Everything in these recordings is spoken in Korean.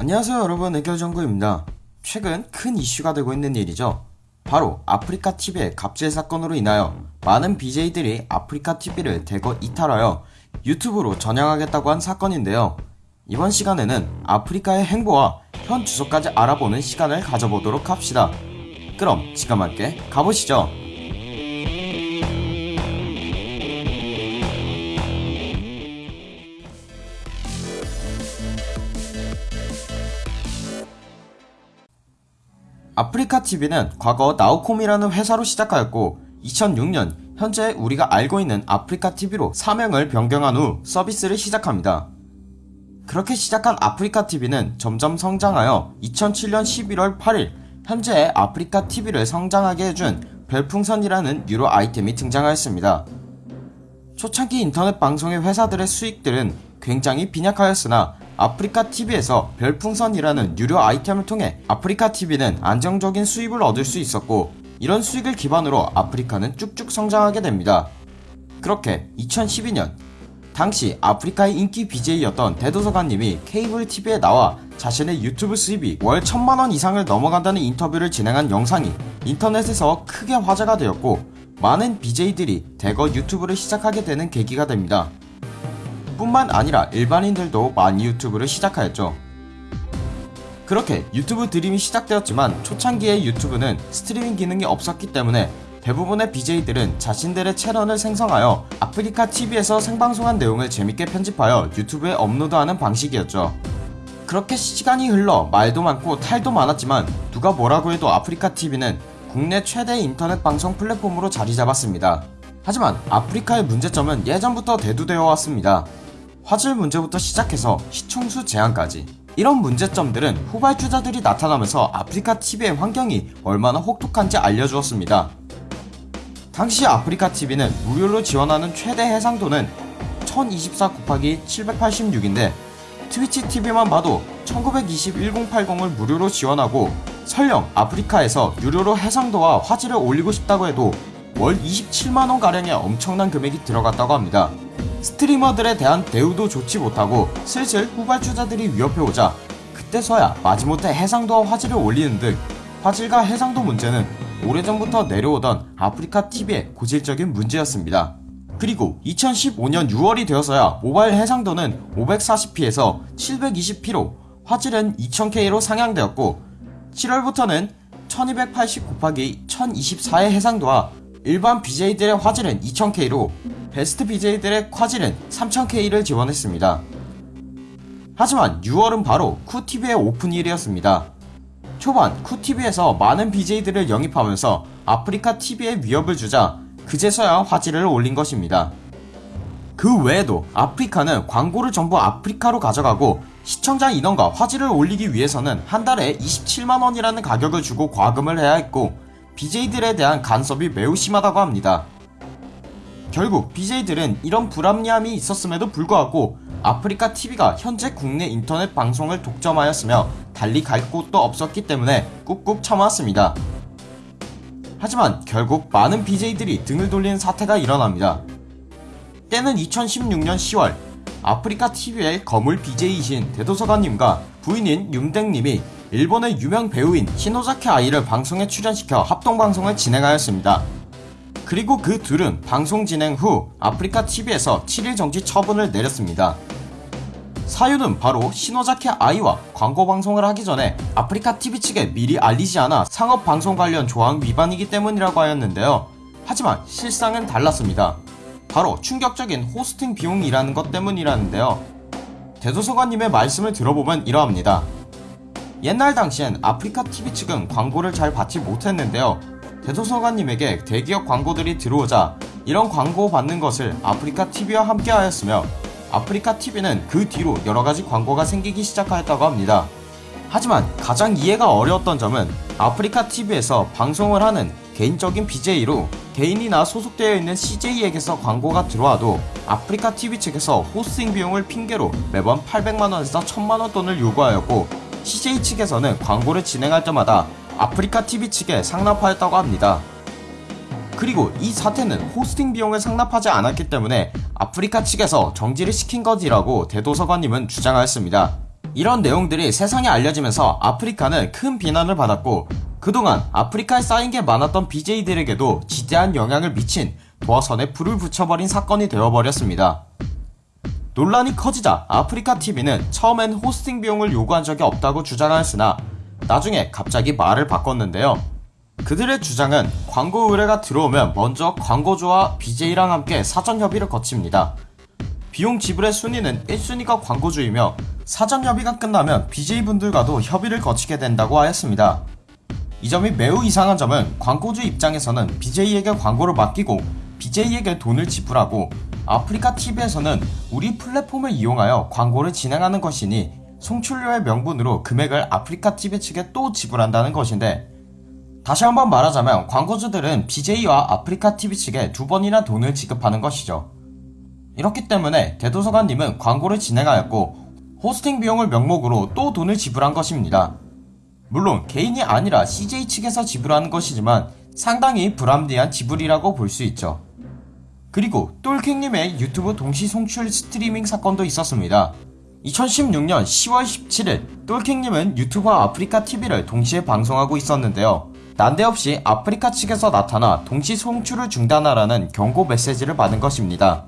안녕하세요 여러분 의결정구입니다. 최근 큰 이슈가 되고 있는 일이죠. 바로 아프리카 TV의 갑질 사건으로 인하여 많은 BJ들이 아프리카 TV를 대거 이탈하여 유튜브로 전향하겠다고 한 사건인데요. 이번 시간에는 아프리카의 행보와 현 주소까지 알아보는 시간을 가져보도록 합시다. 그럼 지금 함께 가보시죠. 아프리카 TV는 과거 나우콤이라는 회사로 시작하였고 2006년 현재 우리가 알고 있는 아프리카 TV로 사명을 변경한 후 서비스를 시작합니다. 그렇게 시작한 아프리카 TV는 점점 성장하여 2007년 11월 8일 현재의 아프리카 TV를 성장하게 해준 별풍선이라는 유료 아이템이 등장하였습니다. 초창기 인터넷 방송의 회사들의 수익들은 굉장히 빈약하였으나 아프리카 TV에서 별풍선이라는 유료 아이템을 통해 아프리카 TV는 안정적인 수입을 얻을 수 있었고 이런 수익을 기반으로 아프리카는 쭉쭉 성장하게 됩니다. 그렇게 2012년 당시 아프리카의 인기 BJ였던 대도서관님이 케이블 TV에 나와 자신의 유튜브 수입이 월 천만원 이상을 넘어간다는 인터뷰를 진행한 영상이 인터넷에서 크게 화제가 되었고 많은 BJ들이 대거 유튜브를 시작하게 되는 계기가 됩니다. 뿐만 아니라 일반인들도 많이 유튜브를 시작하였죠. 그렇게 유튜브 드림이 시작되었지만 초창기의 유튜브는 스트리밍 기능이 없었기 때문에 대부분의 BJ들은 자신들의 채널을 생성하여 아프리카 TV에서 생방송한 내용을 재밌게 편집하여 유튜브에 업로드하는 방식이었죠. 그렇게 시간이 흘러 말도 많고 탈도 많았지만 누가 뭐라고 해도 아프리카 TV는 국내 최대 인터넷 방송 플랫폼으로 자리 잡았습니다. 하지만 아프리카의 문제점은 예전부터 대두되어 왔습니다. 화질 문제부터 시작해서 시청수 제한까지 이런 문제점들은 후발주자들이 나타나면서 아프리카 TV의 환경이 얼마나 혹독한지 알려주었습니다. 당시 아프리카 TV는 무료로 지원하는 최대 해상도는 1024 곱하기 786인데 트위치 TV만 봐도 1920 1080을 무료로 지원하고 설령 아프리카에서 유료로 해상도와 화질을 올리고 싶다고 해도 월 27만원가량의 엄청난 금액이 들어갔다고 합니다. 스트리머들에 대한 대우도 좋지 못하고 슬슬 후발주자들이 위협해오자 그때서야 마지못해 해상도와 화질을 올리는 등 화질과 해상도 문제는 오래전부터 내려오던 아프리카 TV의 고질적인 문제였습니다. 그리고 2015년 6월이 되어서야 모바일 해상도는 540p에서 720p로 화질은 2000K로 상향되었고 7월부터는 1280 곱하기 1024의 해상도와 일반 BJ들의 화질은 2000K로 베스트 BJ들의 화질은 3000K를 지원했습니다. 하지만 6월은 바로 쿠TV의 오픈일이었습니다. 초반 쿠TV에서 많은 BJ들을 영입하면서 아프리카 TV에 위협을 주자 그제서야 화질을 올린 것입니다. 그 외에도 아프리카는 광고를 전부 아프리카로 가져가고 시청자 인원과 화질을 올리기 위해서는 한 달에 27만원이라는 가격을 주고 과금을 해야 했고 BJ들에 대한 간섭이 매우 심하다고 합니다. 결국 BJ들은 이런 불합리함이 있었음에도 불구하고 아프리카 TV가 현재 국내 인터넷 방송을 독점하였으며 달리 갈 곳도 없었기 때문에 꾹꾹 참아왔습니다. 하지만 결국 많은 BJ들이 등을 돌리는 사태가 일어납니다. 때는 2016년 10월 아프리카 TV의 거물 BJ이신 대도서관님과 부인인 윤댕님이 일본의 유명 배우인 시노자케 아이를 방송에 출연시켜 합동방송을 진행하였습니다. 그리고 그 둘은 방송 진행 후 아프리카 TV에서 7일 정지 처분을 내렸습니다. 사유는 바로 시노자케 아이와 광고 방송을 하기 전에 아프리카 TV 측에 미리 알리지 않아 상업 방송 관련 조항 위반이기 때문이라고 하였는데요. 하지만 실상은 달랐습니다. 바로 충격적인 호스팅 비용이라는 것 때문이라는데요. 대도서관님의 말씀을 들어보면 이러합니다. 옛날 당시엔 아프리카 TV 측은 광고를 잘 받지 못했는데요. 대도서관님에게 대기업 광고들이 들어오자 이런 광고 받는 것을 아프리카 TV와 함께 하였으며 아프리카 TV는 그 뒤로 여러가지 광고가 생기기 시작하였다고 합니다. 하지만 가장 이해가 어려웠던 점은 아프리카 TV에서 방송을 하는 개인적인 BJ로 개인이나 소속되어 있는 CJ에게서 광고가 들어와도 아프리카 TV 측에서 호스팅 비용을 핑계로 매번 800만원에서 1000만원 돈을 요구하였고 CJ 측에서는 광고를 진행할 때마다 아프리카 TV 측에 상납하였다고 합니다. 그리고 이 사태는 호스팅 비용을 상납하지 않았기 때문에 아프리카 측에서 정지를 시킨 것이라고 대도서관님은 주장하였습니다. 이런 내용들이 세상에 알려지면서 아프리카는 큰 비난을 받았고 그동안 아프리카에 쌓인 게 많았던 BJ들에게도 지대한 영향을 미친 도화선에 불을 붙여버린 사건이 되어버렸습니다. 논란이 커지자 아프리카TV는 처음엔 호스팅 비용을 요구한 적이 없다고 주장하였으나 나중에 갑자기 말을 바꿨는데요. 그들의 주장은 광고 의뢰가 들어오면 먼저 광고주와 BJ랑 함께 사전 협의를 거칩니다. 비용 지불의 순위는 1순위가 광고주이며 사전 협의가 끝나면 BJ분들과도 협의를 거치게 된다고 하였습니다. 이 점이 매우 이상한 점은 광고주 입장에서는 BJ에게 광고를 맡기고 BJ에게 돈을 지불하고 아프리카 TV에서는 우리 플랫폼을 이용하여 광고를 진행하는 것이니 송출료의 명분으로 금액을 아프리카 TV 측에 또 지불한다는 것인데 다시 한번 말하자면 광고주들은 BJ와 아프리카 TV 측에 두 번이나 돈을 지급하는 것이죠. 이렇기 때문에 대도서관님은 광고를 진행하였고 호스팅 비용을 명목으로 또 돈을 지불한 것입니다. 물론 개인이 아니라 CJ 측에서 지불하는 것이지만 상당히 불합리한 지불이라고 볼 수 있죠. 그리고 똘킹님의 유튜브 동시 송출 스트리밍 사건도 있었습니다. 2016년 10월 17일 똘킹님은 유튜브와 아프리카 TV를 동시에 방송하고 있었는데요. 난데없이 아프리카 측에서 나타나 동시 송출을 중단하라는 경고 메시지를 받은 것입니다.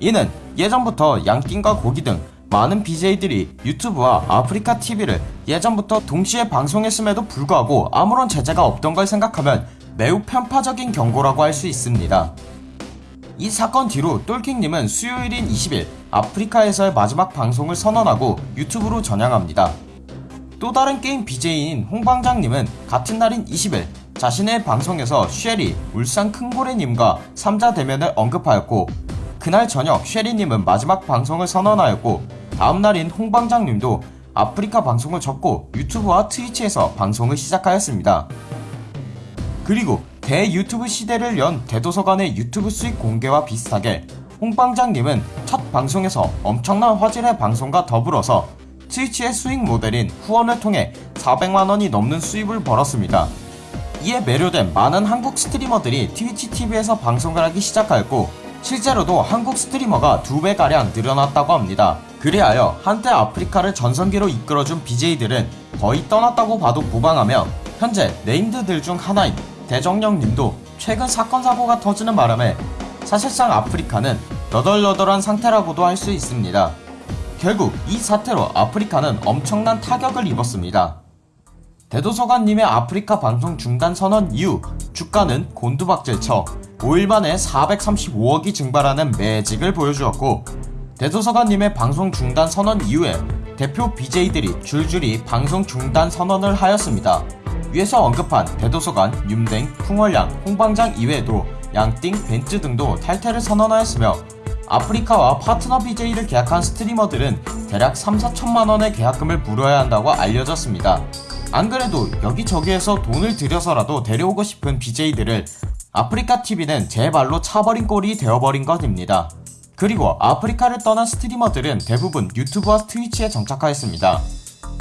이는 예전부터 양띵과 고기 등 많은 BJ들이 유튜브와 아프리카 TV를 예전부터 동시에 방송했음에도 불구하고 아무런 제재가 없던 걸 생각하면 매우 편파적인 경고라고 할 수 있습니다. 이 사건 뒤로 똘킹님은 수요일인 20일 아프리카에서의 마지막 방송을 선언하고 유튜브로 전향합니다. 또 다른 게임 BJ인 홍방장님은 같은 날인 20일 자신의 방송에서 쉐리, 울산 큰고래님과 3자 대면을 언급하였고 그날 저녁 쉐리님은 마지막 방송을 선언하였고 다음 날인 홍방장님도 아프리카 방송을 접고 유튜브와 트위치에서 방송을 시작하였습니다. 그리고 대유튜브 시대를 연 대도서관의 유튜브 수익 공개와 비슷하게 홍방장님은 첫 방송에서 엄청난 화질의 방송과 더불어서 트위치의 수익 모델인 후원을 통해 400만원이 넘는 수입을 벌었습니다. 이에 매료된 많은 한국 스트리머들이 트위치 TV에서 방송을 하기 시작하였고 실제로도 한국 스트리머가 2배가량 늘어났다고 합니다. 그리하여 한때 아프리카를 전성기로 이끌어준 BJ들은 거의 떠났다고 봐도 무방하며 현재 네임드들 중 하나인 대정령님도 최근 사건 사고가 터지는 바람에 사실상 아프리카는 너덜너덜한 상태라고도 할 수 있습니다. 결국 이 사태로 아프리카는 엄청난 타격을 입었습니다. 대도서관님의 아프리카 방송 중단 선언 이후 주가는 곤두박질쳐 5일 만에 435억이 증발하는 매직을 보여주었고 대도서관님의 방송 중단 선언 이후에 대표 BJ들이 줄줄이 방송 중단 선언을 하였습니다. 위에서 언급한 대도서관, 윤댕, 풍월양, 홍방장 이외에도 양띵, 벤츠 등도 탈퇴를 선언하였으며 아프리카와 파트너 BJ를 계약한 스트리머들은 대략 3, 4천만원의 계약금을 물어야 한다고 알려졌습니다. 안 그래도 여기저기에서 돈을 들여서라도 데려오고 싶은 BJ들을 아프리카 TV는 제 발로 차버린 꼴이 되어버린 것입니다. 그리고 아프리카를 떠난 스트리머들은 대부분 유튜브와 트위치에 정착하였습니다.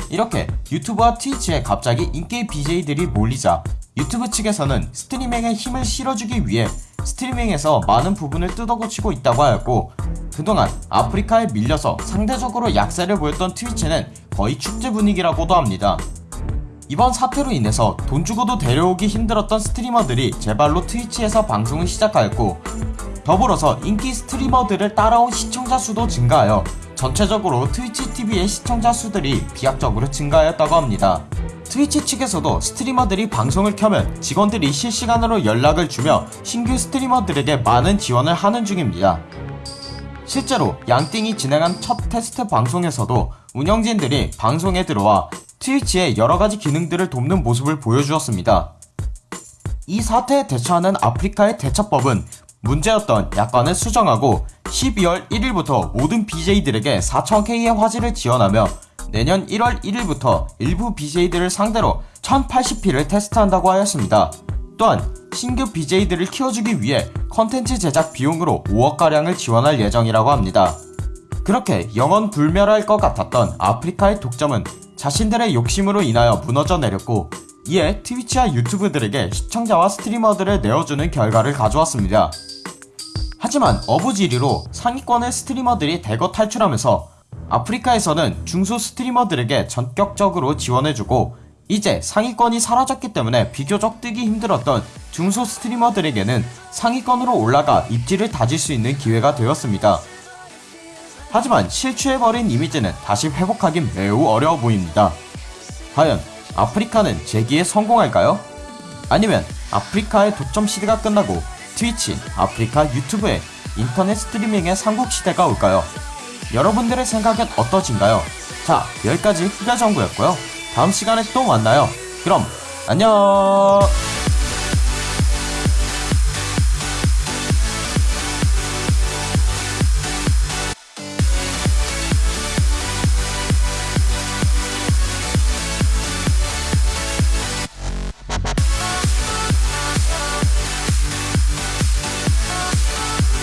이렇게 유튜브와 트위치에 갑자기 인기 BJ들이 몰리자 유튜브 측에서는 스트리밍에 힘을 실어주기 위해 스트리밍에서 많은 부분을 뜯어고치고 있다고 하였고 그동안 아프리카에 밀려서 상대적으로 약세를 보였던 트위치는 거의 축제 분위기라고도 합니다. 이번 사태로 인해서 돈 주고도 데려오기 힘들었던 스트리머들이 제발로 트위치에서 방송을 시작하였고 더불어서 인기 스트리머들을 따라온 시청자 수도 증가하여 전체적으로 트위치 TV의 시청자 수들이 비약적으로 증가하였다고 합니다. 트위치 측에서도 스트리머들이 방송을 켜면 직원들이 실시간으로 연락을 주며 신규 스트리머들에게 많은 지원을 하는 중입니다. 실제로 양띵이 진행한 첫 테스트 방송에서도 운영진들이 방송에 들어와 트위치의 여러가지 기능들을 돕는 모습을 보여주었습니다. 이 사태에 대처하는 아프리카의 대처법은 문제였던 약관을 수정하고 12월 1일부터 모든 BJ들에게 4,000K의 화질을 지원하며 내년 1월 1일부터 일부 BJ들을 상대로 1080p를 테스트한다고 하였습니다. 또한 신규 BJ들을 키워주기 위해 컨텐츠 제작 비용으로 5억가량을 지원할 예정이라고 합니다. 그렇게 영원 불멸할 것 같았던 아프리카의 독점은 자신들의 욕심으로 인하여 무너져 내렸고 이에 트위치와 유튜브들에게 시청자와 스트리머들을 내어주는 결과를 가져왔습니다. 하지만 어부지리로 상위권의 스트리머들이 대거 탈출하면서 아프리카에서는 중소 스트리머들에게 전격적으로 지원해주고 이제 상위권이 사라졌기 때문에 비교적 뜨기 힘들었던 중소 스트리머들에게는 상위권으로 올라가 입지를 다질 수 있는 기회가 되었습니다. 하지만 실추해버린 이미지는 다시 회복하기 매우 어려워 보입니다. 과연 아프리카는 재기에 성공할까요? 아니면 아프리카의 독점 시대가 끝나고 트위치, 아프리카 유튜브에 인터넷 스트리밍의 삼국시대가 올까요? 여러분들의 생각은 어떠신가요? 자, 여기까지 후가정구였고요. 다음 시간에 또 만나요. 그럼, 안녕!